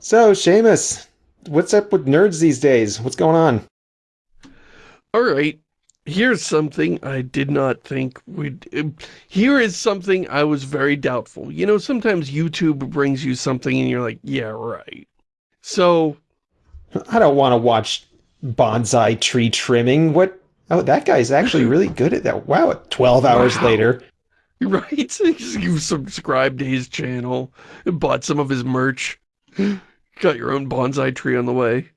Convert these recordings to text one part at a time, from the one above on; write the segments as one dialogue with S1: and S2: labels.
S1: So, Shamus, what's up with nerds these days? What's going on?
S2: All right, here's something I did not think we'd... Here is something I was very doubtful. You know, sometimes YouTube brings you something and you're like, yeah, right. So...
S1: I don't want to watch bonsai tree trimming. What? Oh, that guy's actually really good at that. Wow, 12 hours wow. later.
S2: Right? You subscribed to his channel, and bought some of his merch, got your own bonsai tree on the way.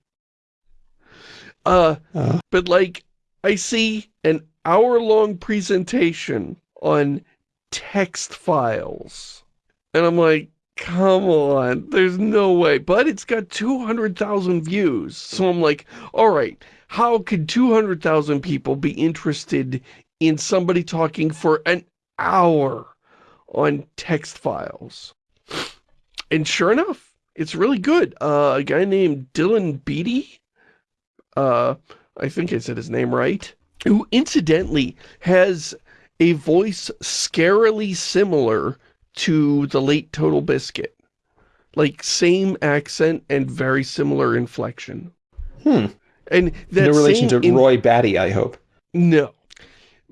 S2: Uh, uh. but like, I see an hour-long presentation on text files. And I'm like, come on, there's no way. But it's got 200,000 views. So I'm like, all right, how could 200,000 people be interested in somebody talking for an hour on text files? And sure enough, it's really good. Uh, a guy named Dylan Beattie, uh, I think I said his name right, who incidentally has a voice scarily similar to the late Total Biscuit. Like, same accent and very similar inflection.
S1: Hmm.
S2: And
S1: that No relation to Roy Batty, I hope.
S2: No.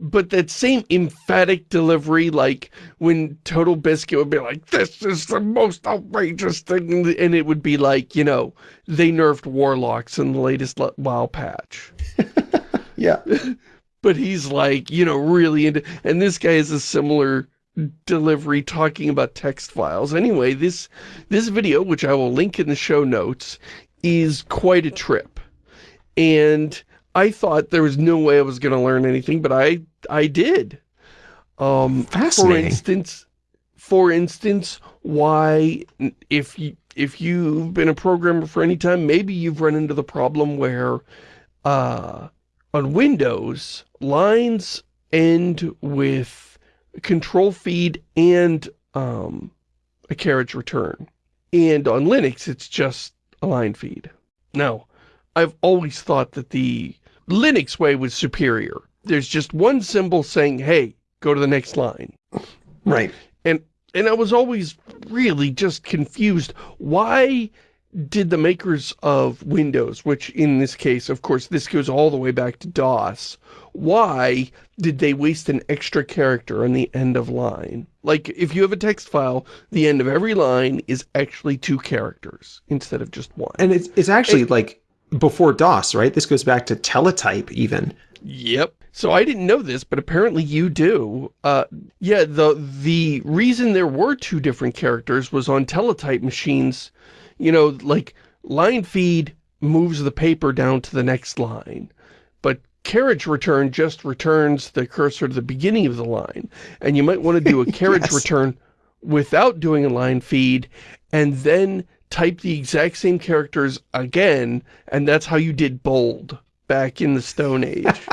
S2: But that same emphatic delivery, like when Total Biscuit would be like, this is the most outrageous thing, and it would be like, you know, they nerfed Warlocks in the latest WoW patch.
S1: yeah.
S2: but he's like, you know, really into, and this guy is a similar delivery talking about text files. Anyway, this, this video, which I will link in the show notes, is quite a trip. And I thought there was no way I was going to learn anything, but I I did. Um,
S1: Fascinating.
S2: For instance, for instance, why if you if you've been a programmer for any time, maybe you've run into the problem where uh, on Windows, lines end with control feed and um, a carriage return. And on Linux, it's just a line feed. Now, I've always thought that the Linux way was superior. There's just one symbol saying, hey, go to the next line.
S1: Right.
S2: And and I was always really just confused. Why did the makers of Windows, which in this case, of course, this goes all the way back to DOS, why did they waste an extra character on the end of line? Like, if you have a text file, the end of every line is actually two characters instead of just one.
S1: And it's, it's actually, it, like, before DOS, right? This goes back to teletype, even.
S2: Yep. So I didn't know this, but apparently you do. Uh, yeah, the the reason there were two different characters was on teletype machines, you know, like line feed moves the paper down to the next line, but carriage return just returns the cursor to the beginning of the line. And you might want to do a carriage yes. return without doing a line feed and then type the exact same characters again, and that's how you did bold back in the Stone Age.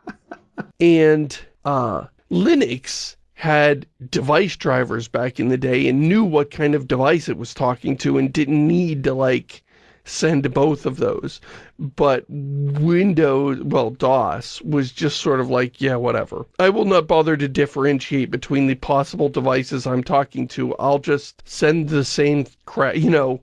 S2: and uh, Linux had device drivers back in the day and knew what kind of device it was talking to and didn't need to like send both of those. But Windows, well, DOS, was just sort of like, yeah, whatever. I will not bother to differentiate between the possible devices I'm talking to. I'll just send the same crap, you know,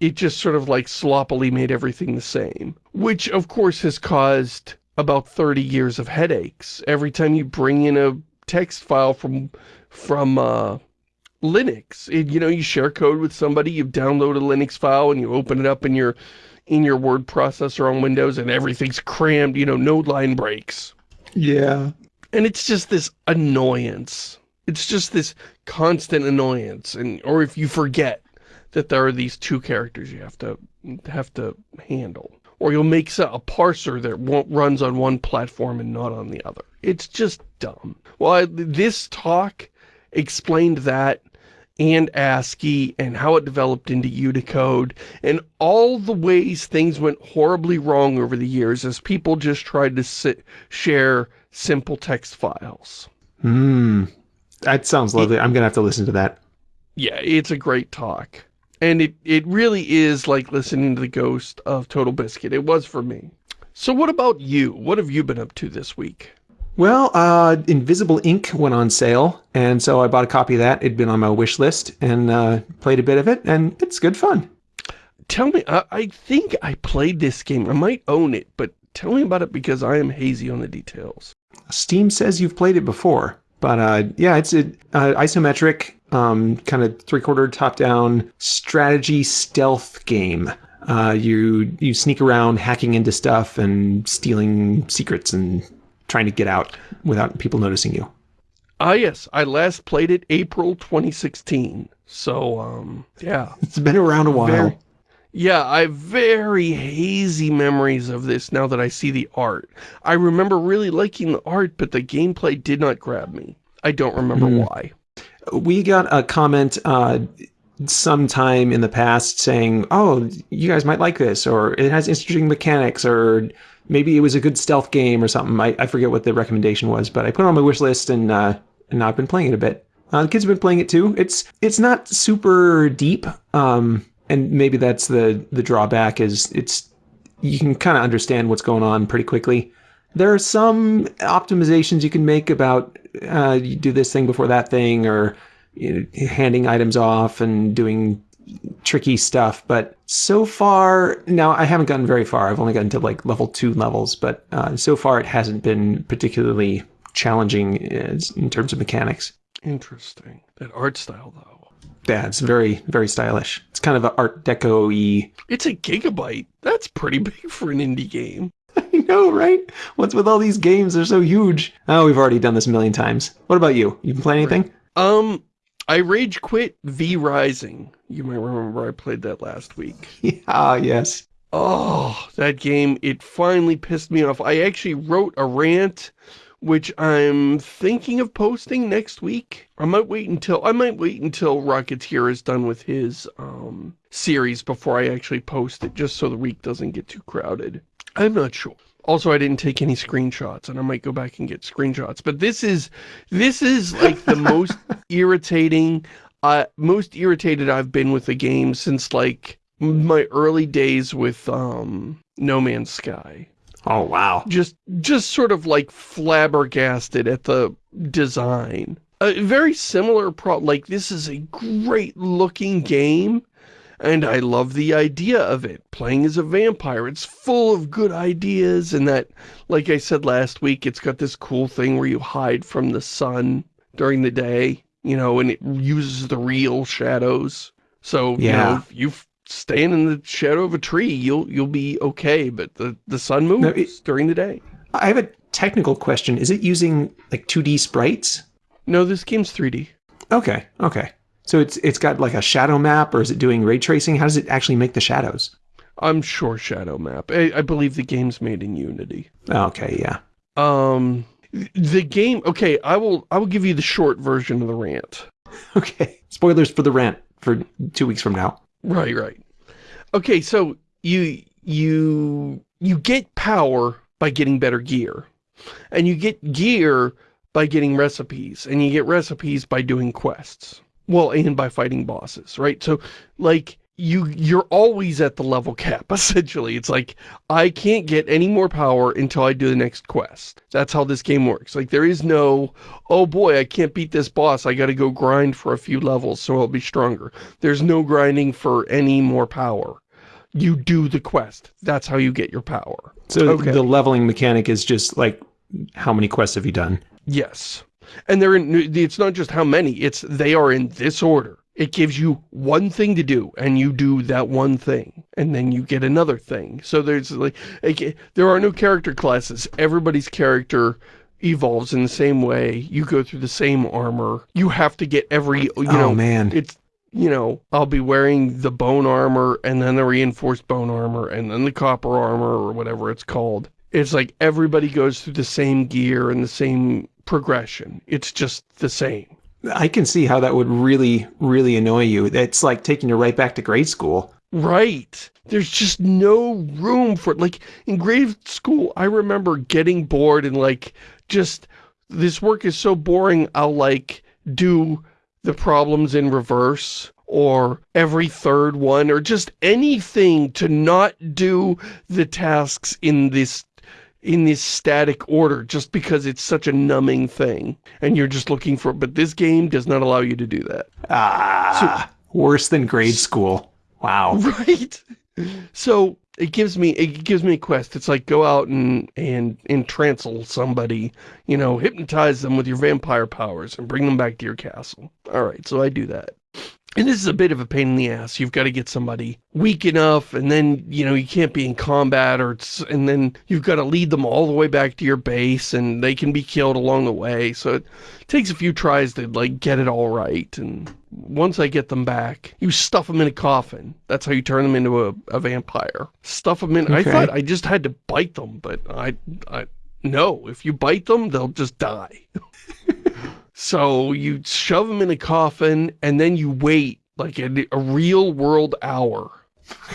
S2: it just sort of like sloppily made everything the same. Which, of course, has caused about 30 years of headaches. Every time you bring in a text file from, from, uh, Linux. It, you know, you share code with somebody, you download a Linux file and you open it up in your in your word processor on Windows and everything's crammed, you know, no line breaks.
S1: Yeah.
S2: And it's just this annoyance. It's just this constant annoyance. And or if you forget that there are these two characters you have to have to handle. Or you'll make a parser that runs on one platform and not on the other. It's just dumb. Well, I, this talk explained that and ASCII and how it developed into Unicode and all the ways things went horribly wrong over the years as people just tried to sit, share simple text files.
S1: Hmm. That sounds lovely. It, I'm going to have to listen to that.
S2: Yeah, it's a great talk. And it, it really is like listening to the ghost of Total Biscuit. It was for me. So what about you? What have you been up to this week?
S1: Well, uh, Invisible, Inc went on sale, and so I bought a copy of that. It'd been on my wish list, and uh, played a bit of it, and it's good fun.
S2: tell me, I, I think I played this game. I might own it, but tell me about it because I am hazy on the details.
S1: Steam says you've played it before, but uh, yeah, it's an isometric, um, kind of three-quarter top-down strategy stealth game. Uh, you you sneak around, hacking into stuff and stealing secrets and trying to get out without people noticing you.
S2: Ah, yes. I last played it April 2016. So, um, yeah.
S1: It's been around a while.
S2: Very, yeah, I have very hazy memories of this now that I see the art. I remember really liking the art, but the gameplay did not grab me. I don't remember mm. why.
S1: We got a comment uh, sometime in the past saying, oh, you guys might like this, or it has interesting mechanics, or maybe it was a good stealth game or something. I, I forget what the recommendation was, but I put it on my wish list and, uh, and I've been playing it a bit. Uh, the kids have been playing it too. It's it's not super deep, um, and maybe that's the the drawback is it's you can kind of understand what's going on pretty quickly. There are some optimizations you can make about uh, you do this thing before that thing, or you know, handing items off and doing tricky stuff. But so far, now I haven't gotten very far. I've only gotten to like level two levels, but uh, so far it hasn't been particularly challenging in terms of mechanics.
S2: Interesting. That art style, though.
S1: Yeah, it's very, very stylish. It's kind of an Art Deco-y.
S2: It's a gigabyte. That's pretty big for an indie game.
S1: I know, right? What's with all these games? They're so huge. Oh, we've already done this a million times. What about you? You been playing anything?
S2: Um, I rage quit V Rising. You might remember I played that last week.
S1: Yeah, yes.
S2: Oh, that game, it finally pissed me off. I actually wrote a rant which I'm thinking of posting next week. I might wait until I might wait until Rocketeer is done with his um, series before I actually post it, just so the week doesn't get too crowded. I'm not sure. Also, I didn't take any screenshots, and I might go back and get screenshots. But this is this is like the most irritating, uh, most irritated I've been with a game since like my early days with um, No Man's Sky.
S1: Oh, wow.
S2: Just, just sort of like flabbergasted at the design. A very similar pro, like this is a great looking game and I love the idea of it. Playing as a vampire, it's full of good ideas and that, like I said last week, it's got this cool thing where you hide from the sun during the day, you know, and it uses the real shadows. So, yeah. you know, you staying in the shadow of a tree, you'll you'll be okay. But the the sun moves no, it, during the day.
S1: I have a technical question. Is it using like 2D sprites?
S2: No, this game's 3D.
S1: Okay, okay. So it's it's got like a shadow map, or is it doing ray tracing? How does it actually make the shadows?
S2: I'm sure shadow map. I, I believe the game's made in Unity.
S1: Okay, yeah.
S2: Um, the game. Okay, I will I will give you the short version of the rant.
S1: Okay, spoilers for the rant for two weeks from now.
S2: Right, right. Okay, so you you you get power by getting better gear. And you get gear by getting recipes. And you get recipes by doing quests. Well, and by fighting bosses, right? So, like, you you're always at the level cap essentially. It's like i can't get any more power until i do the next quest. That's how this game works. Like there is no oh boy i can't beat this boss. I gotta go grind for a few levels so i'll be stronger. There's no grinding for any more power. You do the quest. That's how you get your power.
S1: So okay. the leveling mechanic is just like how many quests have you done?
S2: Yes and they're in it's not just how many it's they are in this order. It gives you one thing to do and you do that one thing and then you get another thing. So there's like there are no character classes. Everybody's character evolves in the same way. You go through the same armor. You have to get every you oh, know
S1: man.
S2: it's you know, I'll be wearing the bone armor and then the reinforced bone armor and then the copper armor or whatever it's called. It's like everybody goes through the same gear and the same progression. It's just the same.
S1: I can see how that would really, really annoy you. It's like taking you right back to grade school.
S2: Right. There's just no room for it. Like, in grade school, I remember getting bored and, like, just, this work is so boring, I'll, like, do the problems in reverse or every third one or just anything to not do the tasks in this in this static order just because it's such a numbing thing and you're just looking for but this game does not allow you to do that
S1: ah so, worse than grade school wow
S2: right So it gives me it gives me a quest. It's like go out and and entrancel somebody, you know, hypnotize them with your vampire powers and bring them back to your castle. All right, so I do that. And this is a bit of a pain in the ass. You've got to get somebody weak enough, and then, you know, you can't be in combat, or and then you've got to lead them all the way back to your base, and they can be killed along the way. So it takes a few tries to, like, get it all right. And once I get them back, you stuff them in a coffin. That's how you turn them into a, a vampire. Stuff them in... Okay. I thought I just had to bite them, but I... I no, if you bite them, they'll just die. So you shove them in a coffin and then you wait like a, a real world hour.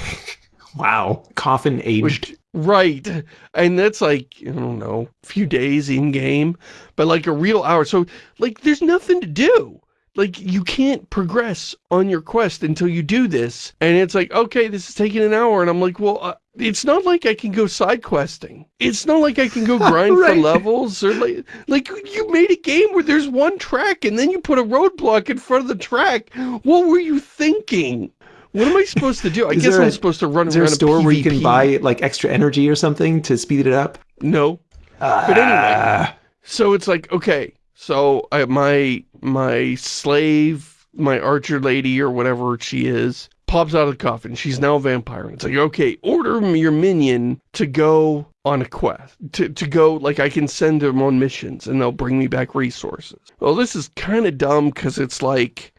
S1: wow. Coffin aged. Which,
S2: right. And that's like, I don't know, a few days in game, but like a real hour. So like there's nothing to do like you can't progress on your quest until you do this and it's like okay this is taking an hour and i'm like well uh, it's not like i can go side questing it's not like i can go grind right. for levels or like like you made a game where there's one track and then you put a roadblock in front of the track what were you thinking what am I supposed to do? I guess I'm supposed to run
S1: is
S2: around
S1: there a store a where you can buy like extra energy or something to speed it up?
S2: No. Uh, but anyway, so it's like, okay, so I, my my slave, my archer lady or whatever she is, pops out of the coffin. She's now a vampire. And It's like, okay, order your minion to go on a quest. To, to go, like, I can send them on missions and they'll bring me back resources. Well, this is kind of dumb because it's like,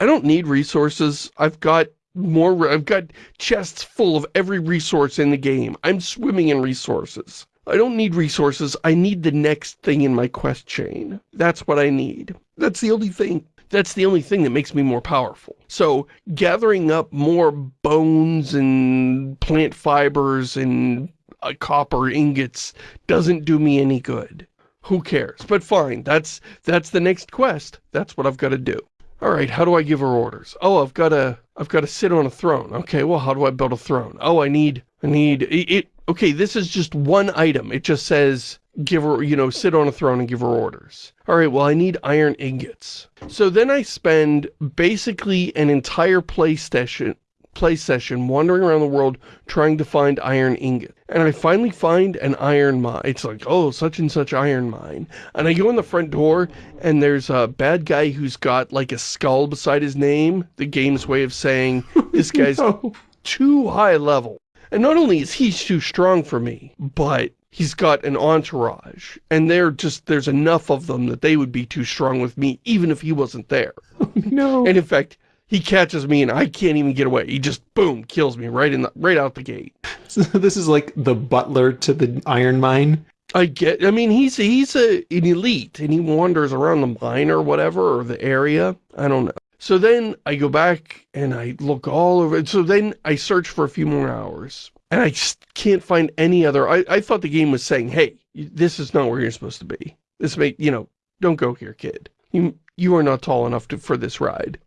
S2: I don't need resources. I've got more, I've got chests full of every resource in the game. I'm swimming in resources. I don't need resources. I need the next thing in my quest chain. That's what I need. That's the only thing. That's the only thing that makes me more powerful. So gathering up more bones and plant fibers and uh, copper ingots doesn't do me any good. Who cares? But fine, that's that's the next quest. That's what I've got to do. All right, how do I give her orders? Oh, I've got to I've got to sit on a throne. Okay, well, how do I build a throne? Oh, I need I need it okay, this is just one item. It just says, give her, you know, sit on a throne and give her orders. All right, well, I need iron ingots. So then I spend basically an entire play session, play session wandering around the world trying to find iron ingot. And I finally find an iron mine. It's like, oh, such and such iron mine. And I go in the front door and there's a bad guy who's got like a skull beside his name. The game's way of saying this guy's no. too high level. And not only is he too strong for me, but he's got an entourage. And they're just, there's enough of them that they would be too strong with me, even if he wasn't there.
S1: no.
S2: And in fact, he catches me and I can't even get away. He just, boom, kills me right in the, right out the gate.
S1: So this is like the butler to the iron mine?
S2: I get, I mean, he's, he's a, an elite and he wanders around the mine or whatever, or the area. I don't know. So then I go back and I look all over. So then I search for a few more hours. And I can't find any other... I, I thought the game was saying, hey, this is not where you're supposed to be. This may, you know, don't go here, kid. You, you are not tall enough to, for this ride.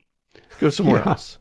S2: Go somewhere yeah. else.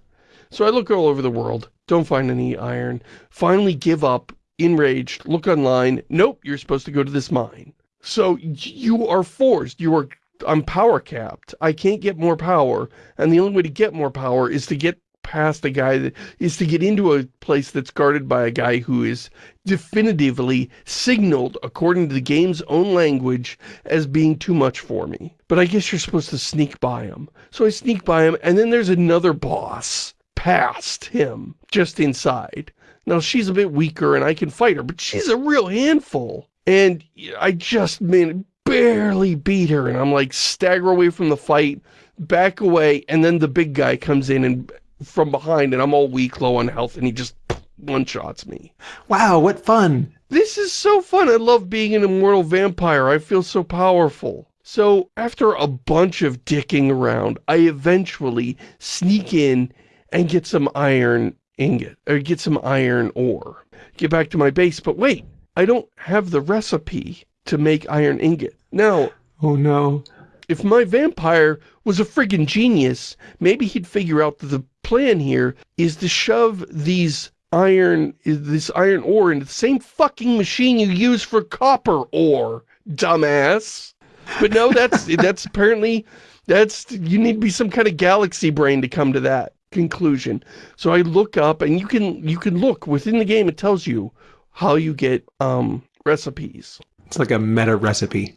S2: So I look all over the world, don't find any iron, finally give up, enraged, look online, nope, you're supposed to go to this mine. So you are forced, you are I'm power capped. I can't get more power. And the only way to get more power is to get past a guy that is to get into a place that's guarded by a guy who is definitively signaled according to the game's own language as being too much for me. But I guess you're supposed to sneak by him. So I sneak by him and then there's another boss past him just inside. Now she's a bit weaker and I can fight her, but she's a real handful. And I just, man, barely beat her and I'm like stagger away from the fight, back away, and then the big guy comes in and from behind and I'm all weak, low on health, and he just one-shots me.
S1: Wow, what fun.
S2: This is so fun. I love being an immortal vampire. I feel so powerful. So after a bunch of dicking around, I eventually sneak in and get some iron ingot, or get some iron ore. Get back to my base, but wait, I don't have the recipe to make iron ingot. Now,
S1: oh no.
S2: If my vampire was a friggin' genius, maybe he'd figure out that the plan here is to shove these iron, this iron ore into the same fucking machine you use for copper ore, dumbass. But no, that's, that's apparently, that's, you need to be some kind of galaxy brain to come to that. conclusion. So I look up, and you can you can look within the game. It tells you how you get um, recipes.
S1: It's like a meta recipe.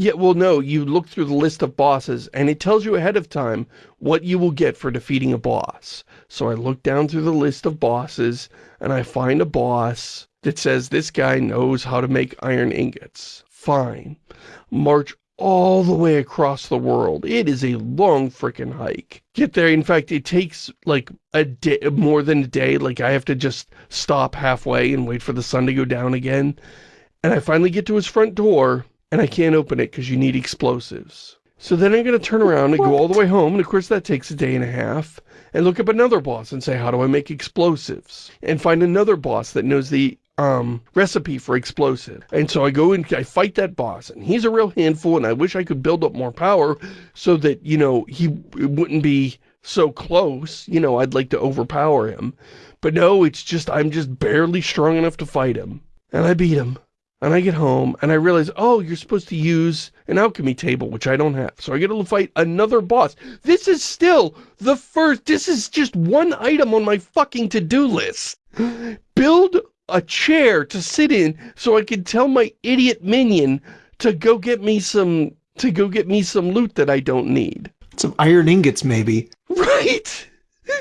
S2: Yeah, well, no, you look through the list of bosses, and it tells you ahead of time what you will get for defeating a boss. So I look down through the list of bosses, and I find a boss that says this guy knows how to make iron ingots. Fine. March all the way across the world. It is a long freaking hike. Get there, in fact, it takes like a day, more than a day. Like I have to just stop halfway and wait for the sun to go down again. And I finally get to his front door, and I can't open it because you need explosives. So then I'm going to turn around and what? go all the way home, and of course that takes a day and a half, and look up another boss and say, how do I make explosives? And find another boss that knows the um, recipe for explosive. And so I go and I fight that boss, and he's a real handful, and I wish I could build up more power so that, you know, he wouldn't be so close. You know, I'd like to overpower him. But no, it's just, I'm just barely strong enough to fight him. And I beat him. And I get home, and I realize, oh, you're supposed to use an alchemy table, which I don't have. So I get to fight another boss. This is still the first, this is just one item on my fucking to-do list. Build a chair to sit in so I can tell my idiot minion to go get me some, to go get me some loot that I don't need.
S1: Some iron ingots, maybe.
S2: Right!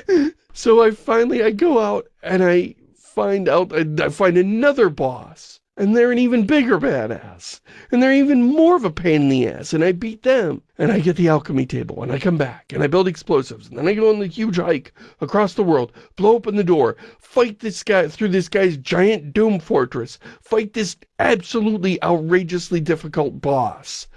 S2: so I finally, I go out, and I find out, I find another boss and they're an even bigger badass. And they're even more of a pain in the ass, and I beat them. And I get the alchemy table, and I come back, and I build explosives, and then I go on the huge hike across the world, blow open the door, fight this guy through this guy's giant doom fortress, fight this absolutely outrageously difficult boss,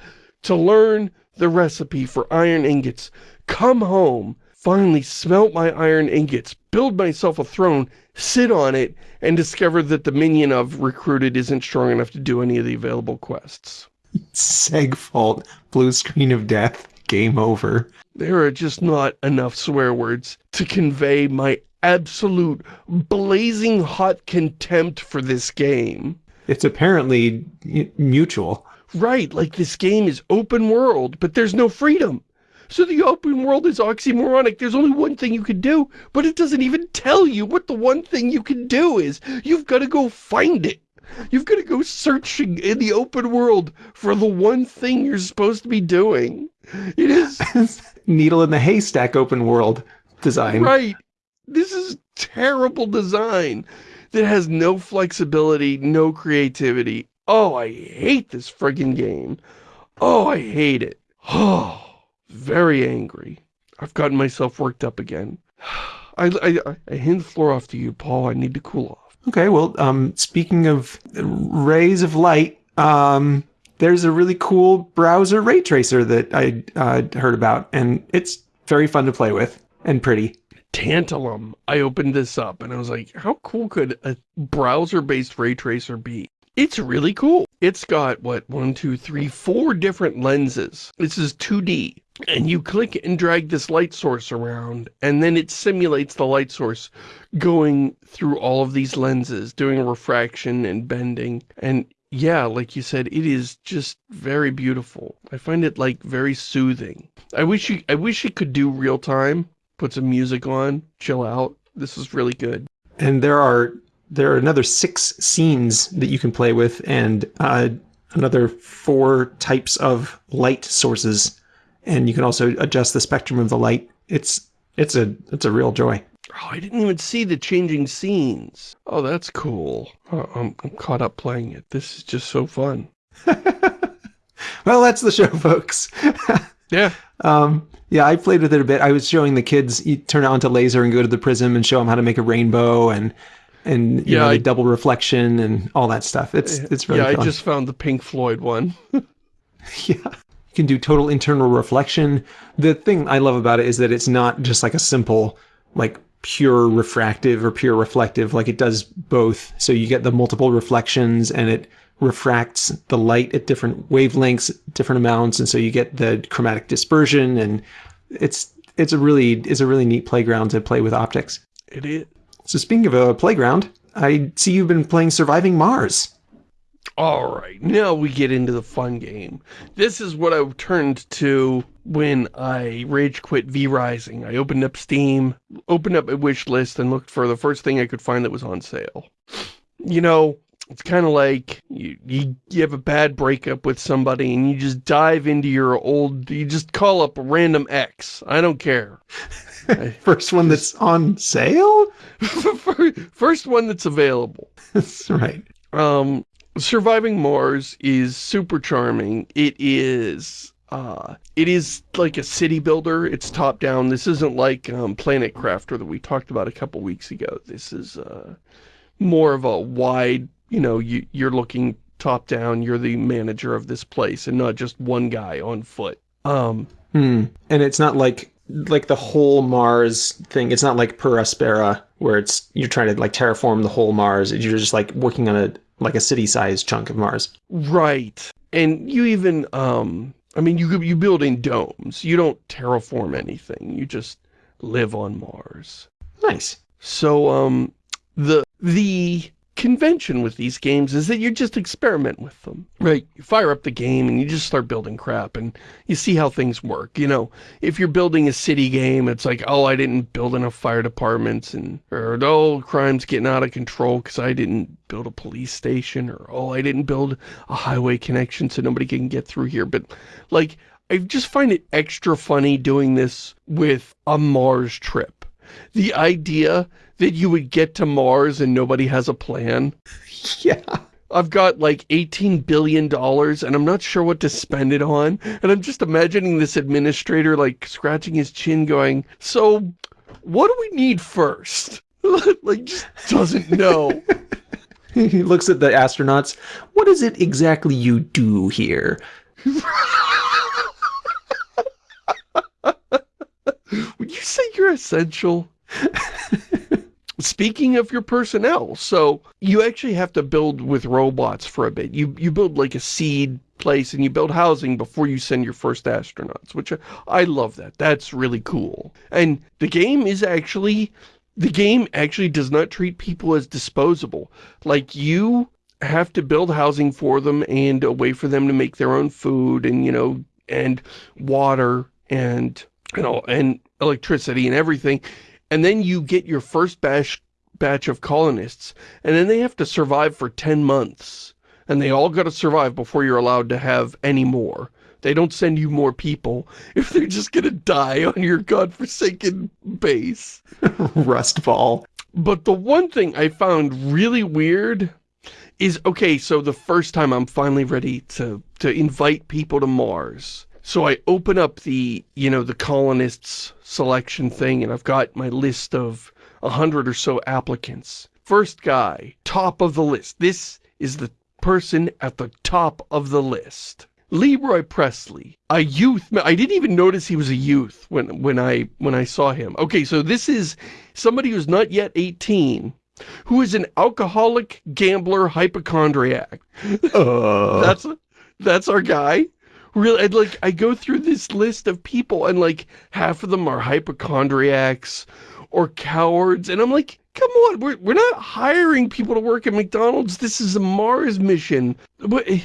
S2: to learn the recipe for iron ingots, come home, finally smelt my iron ingots, build myself a throne, sit on it, and discover that the minion I've recruited isn't strong enough to do any of the available quests.
S1: Seg fault, blue screen of death, game over.
S2: There are just not enough swear words to convey my absolute blazing hot contempt for this game.
S1: It's apparently mutual.
S2: Right, like this game is open world, but there's no freedom. So the open world is oxymoronic. There's only one thing you can do, but it doesn't even tell you what the one thing you can do is. You've got to go find it. You've got to go searching in the open world for the one thing you're supposed to be doing. It is...
S1: Needle in the haystack open world design.
S2: Right. This is terrible design that has no flexibility, no creativity. Oh, I hate this friggin' game. Oh, I hate it. Oh very angry. I've gotten myself worked up again. I, I, I hand the floor off to you, Paul. I need to cool off.
S1: Okay, well, um, speaking of rays of light, um, there's a really cool browser ray tracer that I uh, heard about, and it's very fun to play with and pretty.
S2: Tantalum. I opened this up and I was like, how cool could a browser-based ray tracer be? It's really cool. It's got, what, one, two, three, four different lenses. This is 2D and you click and drag this light source around, and then it simulates the light source going through all of these lenses, doing refraction and bending, and yeah, like you said, it is just very beautiful. I find it, like, very soothing. I wish you, I wish it could do real time, put some music on, chill out. This is really good.
S1: And there are, there are another six scenes that you can play with, and uh, another four types of light sources and you can also adjust the spectrum of the light. It's it's a it's a real joy.
S2: Oh, I didn't even see the changing scenes. Oh, that's cool. Oh, I'm, I'm caught up playing it. This is just so fun.
S1: well, that's the show, folks.
S2: yeah.
S1: Um, yeah, I played with it a bit. I was showing the kids, you turn it onto laser and go to the prism and show them how to make a rainbow and and you yeah, know, I, double reflection and all that stuff. It's it's really
S2: yeah.
S1: Fun.
S2: I just found the Pink Floyd one.
S1: yeah. You can do total internal reflection. The thing I love about it is that it's not just like a simple, like pure refractive or pure reflective, like it does both. So you get the multiple reflections and it refracts the light at different wavelengths, different amounts. And so you get the chromatic dispersion and it's, it's a really, it's a really neat playground to play with optics.
S2: It is.
S1: So speaking of a playground, I see you've been playing Surviving Mars.
S2: All right, now we get into the fun game. This is what I turned to when I rage quit V-Rising. I opened up Steam, opened up a wish list, and looked for the first thing I could find that was on sale. You know, it's kind of like you, you, you have a bad breakup with somebody and you just dive into your old, you just call up a random ex. I don't care.
S1: First one that's on sale?
S2: First one that's available.
S1: That's right.
S2: Um, Surviving Mars is super charming. It is uh, it is like a city builder. It's top down. This isn't like um, Planet Crafter that we talked about a couple weeks ago. This is uh, more of a wide, you know, you, you're looking top down. You're the manager of this place and not just one guy on foot. Um,
S1: hmm. And it's not like like the whole Mars thing. It's not like Per Aspera where it's you're trying to like terraform the whole Mars. You're just like working on a like a city-sized chunk of Mars.
S2: Right. And you even um I mean you you build in domes. You don't terraform anything. You just live on Mars.
S1: Nice.
S2: So um the the convention with these games is that you just experiment with them, right? You fire up the game and you just start building crap and you see how things work. You know, if you're building a city game, it's like, oh, I didn't build enough fire departments and, or, oh, crime's getting out of control because I didn't build a police station or, oh, I didn't build a highway connection so nobody can get through here. But like, I just find it extra funny doing this with a Mars trip. The idea that you would get to Mars and nobody has a plan.
S1: Yeah.
S2: I've got like $18 billion and I'm not sure what to spend it on. And I'm just imagining this administrator like scratching his chin going, so what do we need first? like just doesn't know.
S1: he looks at the astronauts. What is it exactly you do here?
S2: Would you say you're essential? Speaking of your personnel, so you actually have to build with robots for a bit. You, you build like a seed place and you build housing before you send your first astronauts, which I, I love that. That's really cool. And the game is actually, the game actually does not treat people as disposable. Like you have to build housing for them and a way for them to make their own food and, you know, and water and, you know, and electricity and everything and then you get your first batch, batch of colonists, and then they have to survive for 10 months. And they all got to survive before you're allowed to have any more. They don't send you more people if they're just going to die on your godforsaken base.
S1: Rust ball.
S2: But the one thing I found really weird is, okay, so the first time I'm finally ready to, to invite people to Mars. So I open up the, you know, the colonists selection thing and I've got my list of a hundred or so applicants. First guy, top of the list. This is the person at the top of the list. Leroy Presley, a youth, I didn't even notice he was a youth when, when I, when I saw him. Okay, so this is somebody who's not yet 18, who is an alcoholic, gambler, hypochondriac. Uh. that's, that's our guy really, I'd like, I go through this list of people and like half of them are hypochondriacs or cowards. And I'm like, come on, we're, we're not hiring people to work at McDonald's. This is a Mars mission. But eh,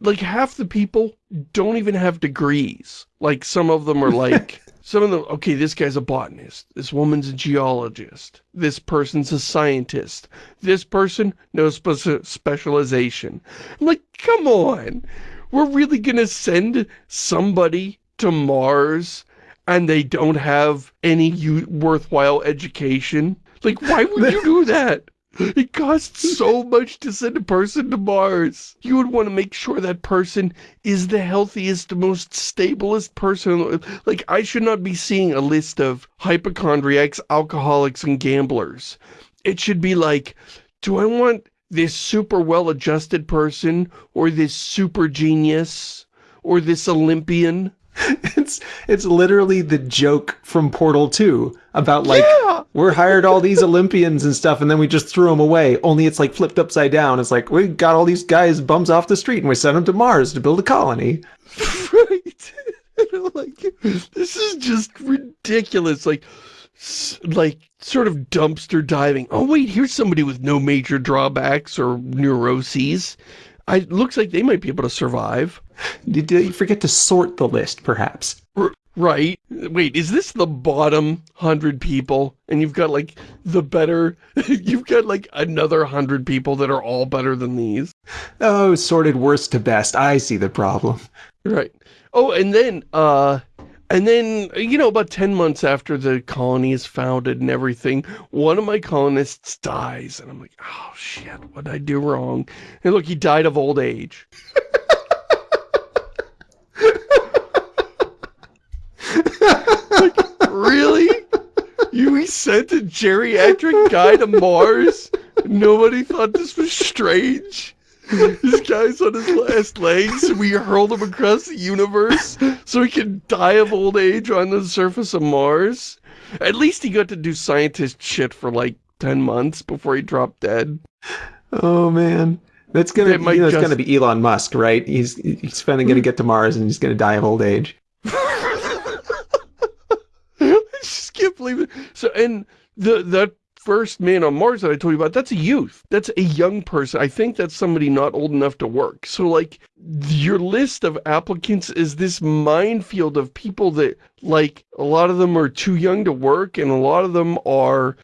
S2: like half the people don't even have degrees. Like some of them are like, some of them, okay, this guy's a botanist. This woman's a geologist. This person's a scientist. This person, no spe specialization. I'm like, come on we're really going to send somebody to Mars and they don't have any worthwhile education? Like, why would you do that? It costs so much to send a person to Mars. You would want to make sure that person is the healthiest, most stablest person. Like, I should not be seeing a list of hypochondriacs, alcoholics, and gamblers. It should be like, do I want this super well-adjusted person or this super genius or this Olympian.
S1: It's it's literally the joke from Portal 2 about like yeah. we're hired all these Olympians and stuff and then we just threw them away. Only it's like flipped upside down. It's like we got all these guys bums off the street and we sent them to Mars to build a colony.
S2: right. like this is just ridiculous. Like like sort of dumpster diving. Oh wait, here's somebody with no major drawbacks or neuroses. I looks like they might be able to survive.
S1: Did you forget to sort the list, perhaps?
S2: R right. Wait, is this the bottom hundred people? And you've got like the better, you've got like another hundred people that are all better than these.
S1: Oh, sorted worst to best. I see the problem.
S2: Right. Oh, and then, uh, and then, you know, about 10 months after the colony is founded and everything, one of my colonists dies. And I'm like, oh shit, what did I do wrong? And look, he died of old age. like, really? You sent a geriatric guy to Mars? Nobody thought this was strange? this guy's on his last legs. We hurled him across the universe so he can die of old age on the surface of Mars. At least he got to do scientist shit for like 10 months before he dropped dead.
S1: Oh, man. That's gonna, you know, just... gonna be Elon Musk, right? He's he's finally gonna get to Mars and he's gonna die of old age.
S2: I just can't believe it. So, and the that first man on Mars that I told you about, that's a youth. That's a young person. I think that's somebody not old enough to work. So like your list of applicants is this minefield of people that like a lot of them are too young to work and a lot of them are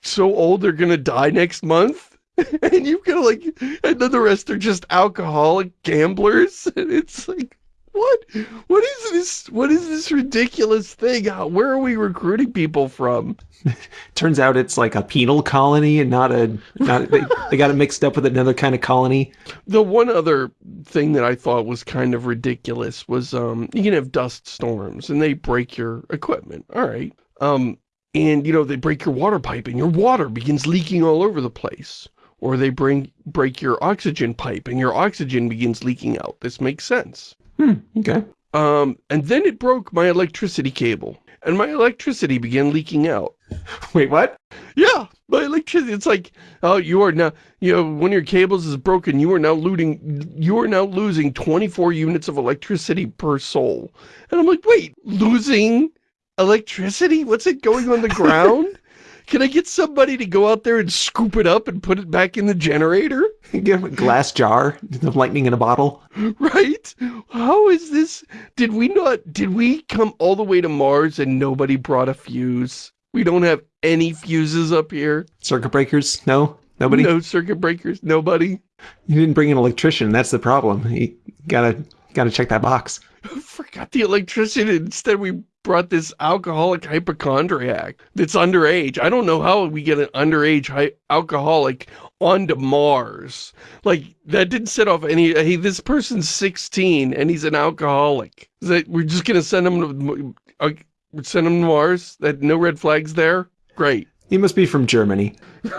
S2: so old they're gonna die next month. and you've got like, and then the rest are just alcoholic gamblers. And it's like, what? What is this? What is this ridiculous thing? Where are we recruiting people from?
S1: Turns out it's like a penal colony and not a, not, they, they got it mixed up with another kind of colony.
S2: The one other thing that I thought was kind of ridiculous was, um, you can have dust storms and they break your equipment. All right. Um, and you know, they break your water pipe and your water begins leaking all over the place. Or they bring, break your oxygen pipe and your oxygen begins leaking out. This makes sense.
S1: Hmm, okay.
S2: Um, and then it broke my electricity cable, and my electricity began leaking out.
S1: Wait, what?
S2: Yeah, my electricity, it's like, oh, you are now, you know, one of your cables is broken, you are now looting, you are now losing 24 units of electricity per sol. And I'm like, wait, losing electricity? What's it going on the ground? Can I get somebody to go out there and scoop it up and put it back in the generator?
S1: Get a glass jar, the lightning in a bottle.
S2: Right? How is this? Did we not, did we come all the way to Mars and nobody brought a fuse? We don't have any fuses up here.
S1: Circuit breakers? No? Nobody?
S2: No circuit breakers? Nobody?
S1: You didn't bring an electrician. That's the problem. You gotta, gotta check that box.
S2: I forgot the electrician. Instead, we brought this alcoholic hypochondriac that's underage. I don't know how we get an underage alcoholic onto Mars. Like, that didn't set off any, hey, this person's 16 and he's an alcoholic. Is That we're just going to send him to, uh, send him to Mars? That no red flags there? Great.
S1: He must be from Germany.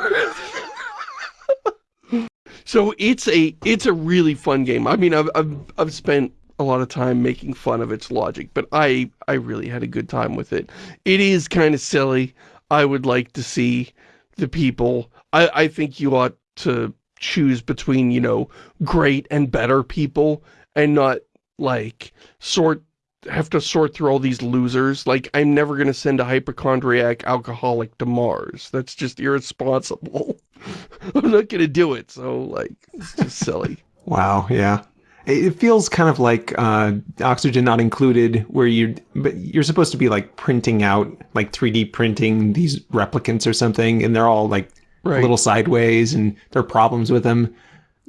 S2: so it's a, it's a really fun game. I mean, I've, I've, I've spent a lot of time making fun of its logic, but I, I really had a good time with it. It is kind of silly. I would like to see the people. I, I think you ought to choose between, you know, great and better people and not, like, sort have to sort through all these losers. Like, I'm never going to send a hypochondriac alcoholic to Mars. That's just irresponsible. I'm not going to do it, so, like, it's just silly.
S1: Wow, yeah. It feels kind of like uh, Oxygen Not Included, where you but you're supposed to be like printing out, like 3D printing these replicants or something, and they're all like right. a little sideways, and there are problems with them.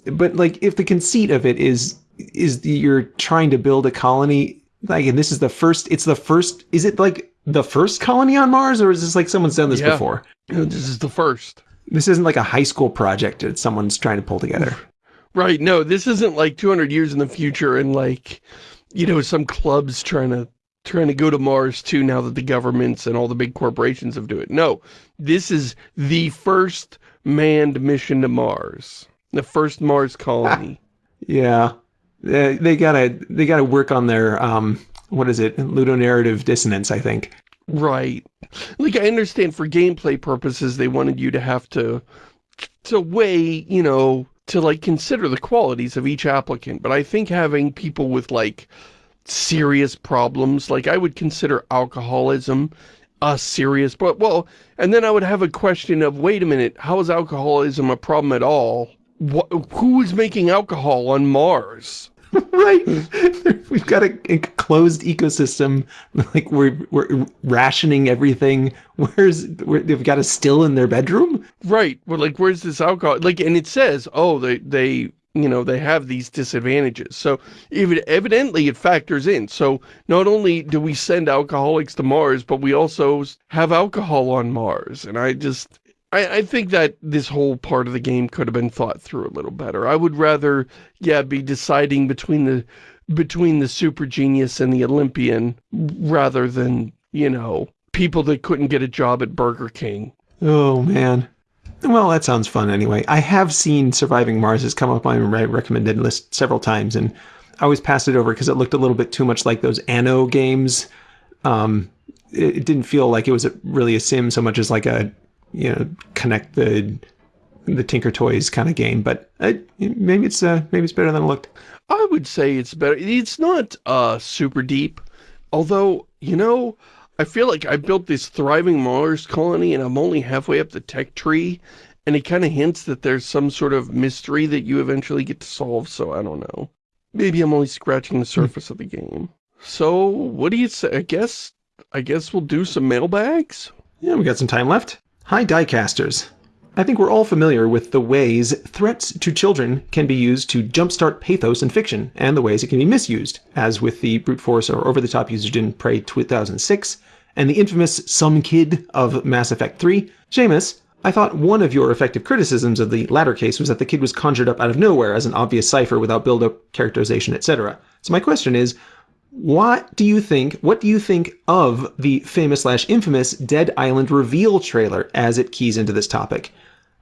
S1: But like, if the conceit of it is is the, you're trying to build a colony, like, and this is the first, it's the first. Is it like the first colony on Mars, or is this like someone's done this yeah. before?
S2: This is the first.
S1: This isn't like a high school project that someone's trying to pull together.
S2: Right, no, this isn't like 200 years in the future and like, you know, some clubs trying to trying to go to Mars too now that the governments and all the big corporations have do it. No, this is the first manned mission to Mars. The first Mars colony.
S1: yeah. They, they gotta they gotta work on their um what is it ludonarrative dissonance I think
S2: right like I understand for gameplay purposes they wanted you to have to to weigh you know to like consider the qualities of each applicant, but I think having people with like serious problems, like I would consider alcoholism a serious, but well, and then I would have a question of, wait a minute, how is alcoholism a problem at all? What, who is making alcohol on Mars?
S1: right. We've got a, a, closed ecosystem. Like we're we're rationing everything. Where's where, they've got a still in their bedroom?
S2: Right. Well, like where's this alcohol? Like, and it says, oh, they they you know they have these disadvantages. So even evidently it factors in. So not only do we send alcoholics to Mars, but we also have alcohol on Mars. And I just I, I, think that this whole part of the game could have been thought through a little better. I would rather, yeah, be deciding between the between the super genius and the Olympian rather than, you know, people that couldn't get a job at Burger King.
S1: Oh, man. Well, that sounds fun anyway. I have seen Surviving Mars has come up on my recommended list several times, and I always passed it over because it looked a little bit too much like those Anno games. Um, it, it didn't feel like it was a, really a sim so much as like a you know connect the the Tinker Toys kind of game, but uh, maybe it's uh, maybe it's better than it looked.
S2: I would say it's better. It's not uh, super deep, although you know I feel like I built this thriving Mars colony and I'm only halfway up the tech tree, and it kind of hints that there's some sort of mystery that you eventually get to solve. So I don't know. Maybe I'm only scratching the surface of the game. So what do you say? I guess I guess we'll do some mailbags.
S1: Yeah, we got some time left. Hi Diecasters. I think we're all familiar with the ways threats to children can be used to jumpstart pathos in fiction, and the ways it can be misused, as with the brute force or over-the-top usage in Prey 2006, and the infamous some kid of Mass Effect 3. Shamus, I thought one of your effective criticisms of the latter case was that the kid was conjured up out of nowhere as an obvious cipher without build-up, characterization, etc. So my question is, what do you think, what do you think of the famous slash infamous Dead Island reveal trailer as it keys into this topic?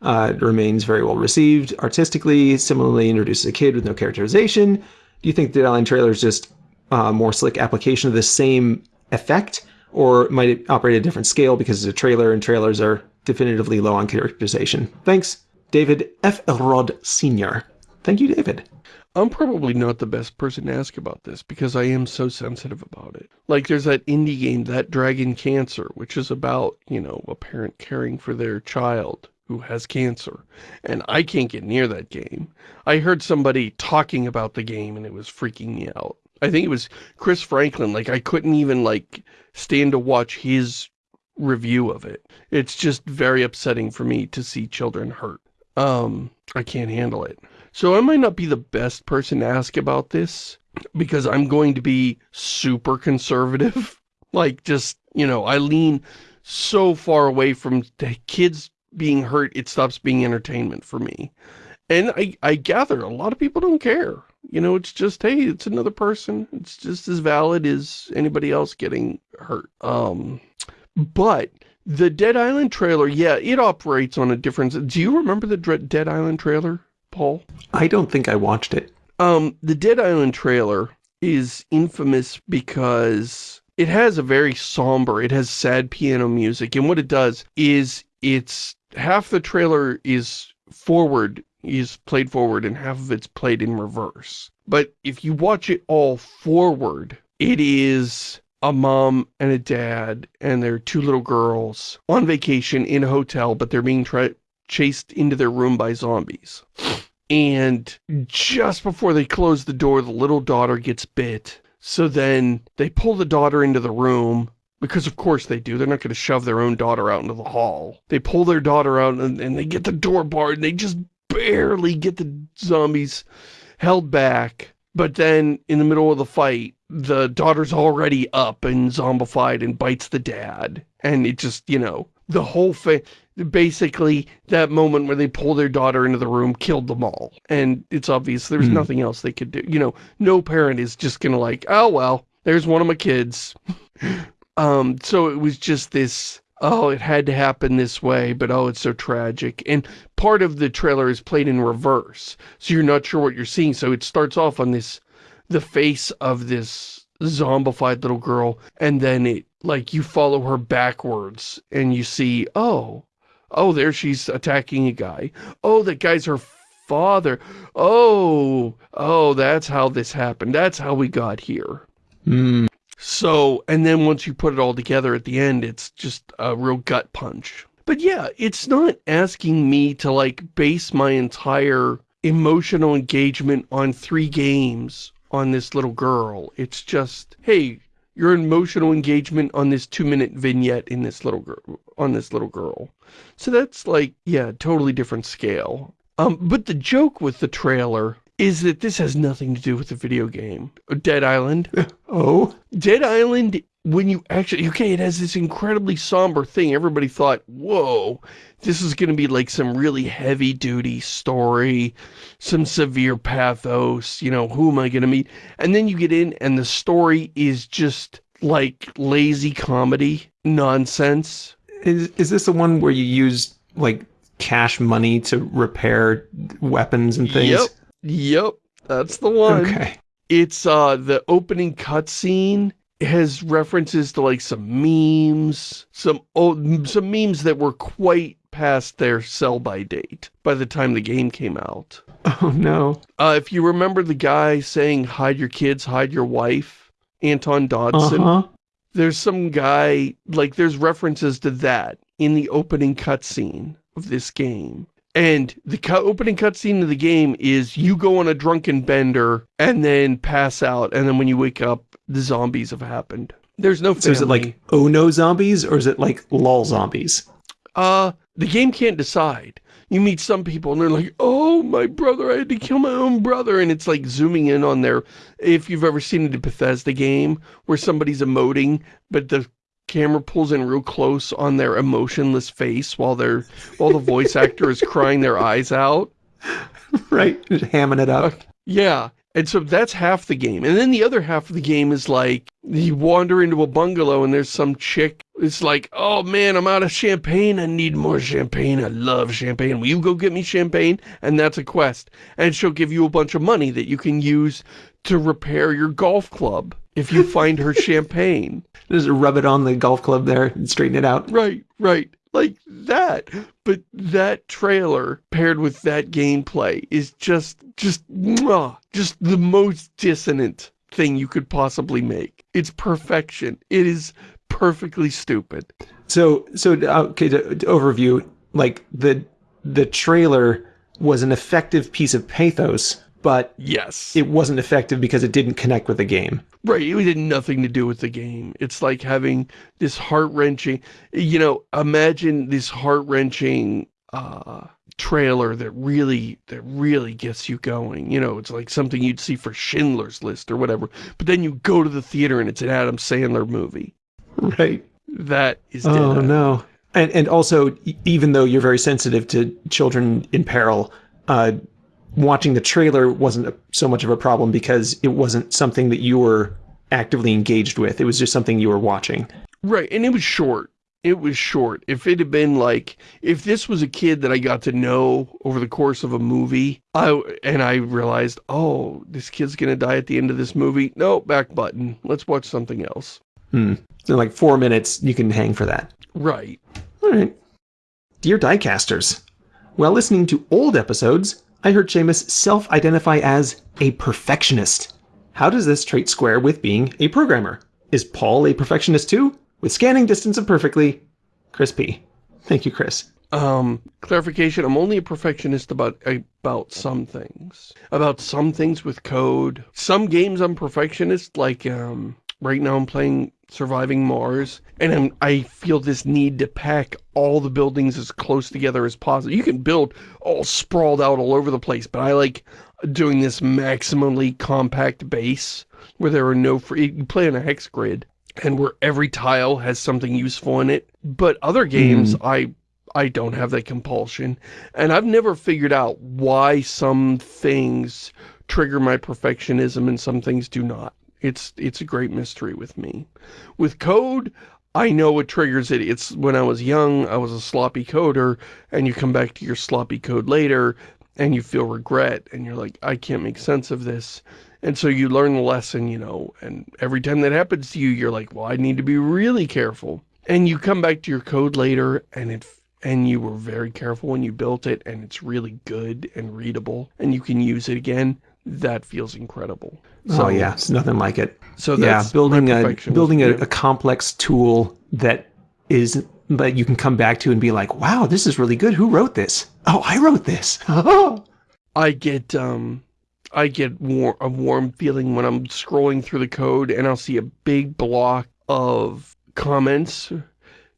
S1: Uh, it remains very well received artistically, similarly introduces a kid with no characterization. Do you think Dead Island trailer is just a more slick application of the same effect? Or might it operate at a different scale because it's a trailer and trailers are definitively low on characterization? Thanks, David F. Elrod Sr. Thank you, David.
S2: I'm probably not the best person to ask about this because I am so sensitive about it. Like there's that indie game, That Dragon Cancer, which is about, you know, a parent caring for their child who has cancer. And I can't get near that game. I heard somebody talking about the game and it was freaking me out. I think it was Chris Franklin. Like I couldn't even like stand to watch his review of it. It's just very upsetting for me to see children hurt. Um, I can't handle it. So I might not be the best person to ask about this because I'm going to be super conservative. like just, you know, I lean so far away from the kids being hurt, it stops being entertainment for me. And I, I gather a lot of people don't care. You know, it's just, hey, it's another person. It's just as valid as anybody else getting hurt. Um, but the Dead Island trailer, yeah, it operates on a different... Do you remember the Dead Island trailer? Paul?
S1: I don't think I watched it.
S2: Um, the Dead Island trailer is infamous because it has a very somber, it has sad piano music, and what it does is it's, half the trailer is forward, is played forward, and half of it's played in reverse. But if you watch it all forward, it is a mom and a dad and their two little girls on vacation in a hotel, but they're being chased into their room by zombies. And just before they close the door, the little daughter gets bit. So then they pull the daughter into the room, because of course they do. They're not going to shove their own daughter out into the hall. They pull their daughter out and, and they get the door barred and they just barely get the zombies held back. But then in the middle of the fight, the daughter's already up and zombified and bites the dad. And it just, you know, the whole thing, basically that moment where they pull their daughter into the room killed them all. And it's obvious there's mm. nothing else they could do. You know, no parent is just gonna like, oh, well, there's one of my kids. um, so it was just this, oh, it had to happen this way, but oh, it's so tragic. And part of the trailer is played in reverse. So you're not sure what you're seeing. So it starts off on this, the face of this zombified little girl, and then it like you follow her backwards and you see, oh, oh, there she's attacking a guy. Oh, that guy's her father. Oh, oh, that's how this happened. That's how we got here.
S1: Mm.
S2: So, and then once you put it all together at the end, it's just a real gut punch. But yeah, it's not asking me to like base my entire emotional engagement on three games on this little girl. It's just, hey, your emotional engagement on this two-minute vignette in this little girl, on this little girl. So that's like, yeah, totally different scale. Um, but the joke with the trailer is that this has nothing to do with the video game. Uh, Dead Island.
S1: oh?
S2: Dead Island, when you actually, okay, it has this incredibly somber thing. Everybody thought, whoa, this is going to be like some really heavy-duty story, some severe pathos, you know, who am I going to meet? And then you get in and the story is just like lazy comedy nonsense.
S1: Is, is this the one where you use like cash money to repair weapons and things?
S2: Yep, yep, that's the one.
S1: Okay.
S2: It's uh the opening cutscene has references to like some memes, some old, some memes that were quite past their sell-by date by the time the game came out.
S1: Oh no.
S2: Uh, if you remember the guy saying, hide your kids, hide your wife, Antoine Dodson,
S1: Uh huh.
S2: there's some guy, like there's references to that in the opening cutscene of this game. And the cu opening cutscene of the game is you go on a drunken bender and then pass out, and then when you wake up, the zombies have happened. There's no family.
S1: So is it like oh no zombies or is it like lol zombies?
S2: Uh, the game can't decide. You meet some people and they're like, oh, my brother, I had to kill my own brother. And it's like zooming in on their, if you've ever seen the Bethesda game where somebody's emoting, but the camera pulls in real close on their emotionless face while they're, while the voice actor is crying their eyes out.
S1: right? Just hamming it up.
S2: Uh, yeah. And so that's half the game. And then the other half of the game is like, you wander into a bungalow and there's some chick. It's like, oh man, I'm out of champagne. I need more champagne. I love champagne. Will you go get me champagne? And that's a quest. And she'll give you a bunch of money that you can use to repair your golf club if you find her champagne.
S1: Just rub it on the golf club there and straighten it out.
S2: Right, right. Like that. But that trailer paired with that gameplay is just, just, just the most dissonant thing you could possibly make. It's perfection. It is perfectly stupid.
S1: So, so uh, okay, to, to overview, like the the trailer was an effective piece of pathos, but
S2: Yes.
S1: it wasn't effective because it didn't connect with the game.
S2: Right, it had nothing to do with the game. It's like having this heart-wrenching, you know, imagine this heart-wrenching uh, trailer that really, that really gets you going. You know, it's like something you'd see for Schindler's List or whatever. But then you go to the theater and it's an Adam Sandler movie.
S1: Right.
S2: That is
S1: Oh
S2: dead.
S1: no. And and also, even though you're very sensitive to children in peril, uh, watching the trailer wasn't a, so much of a problem because it wasn't something that you were actively engaged with. It was just something you were watching.
S2: Right, and it was short. It was short. If it had been like, if this was a kid that I got to know over the course of a movie, I and I realized, oh, this kid's gonna die at the end of this movie. No, back button. Let's watch something else.
S1: Hmm. So like four minutes, you can hang for that.
S2: Right.
S1: All right. Dear diecasters, while listening to old episodes, I heard Shamus self-identify as a perfectionist. How does this trait square with being a programmer? Is Paul a perfectionist too? With scanning distance of perfectly, Chris P. Thank you, Chris.
S2: Um, clarification, I'm only a perfectionist about about some things. About some things with code. Some games I'm perfectionist, like um right now I'm playing Surviving Mars, and I'm, I feel this need to pack all the buildings as close together as possible. You can build all sprawled out all over the place, but I like doing this maximally compact base where there are no free, you play on a hex grid and where every tile has something useful in it. But other games, hmm. I I don't have that compulsion. And I've never figured out why some things trigger my perfectionism and some things do not. It's it's a great mystery with me. With code, I know what triggers it. It's when I was young, I was a sloppy coder, and you come back to your sloppy code later, and you feel regret, and you're like, I can't make sense of this. And so you learn the lesson, you know, and every time that happens to you, you're like, well, I need to be really careful. And you come back to your code later, and it and you were very careful when you built it, and it's really good and readable, and you can use it again. That feels incredible.
S1: oh yeah, it's nothing like it.
S2: So
S1: yeah, building a building a, a complex tool that is that you can come back to and be like, wow, this is really good. Who wrote this? Oh, I wrote this. Oh,
S2: I get um I get war a warm feeling when I'm scrolling through the code and I'll see a big block of comments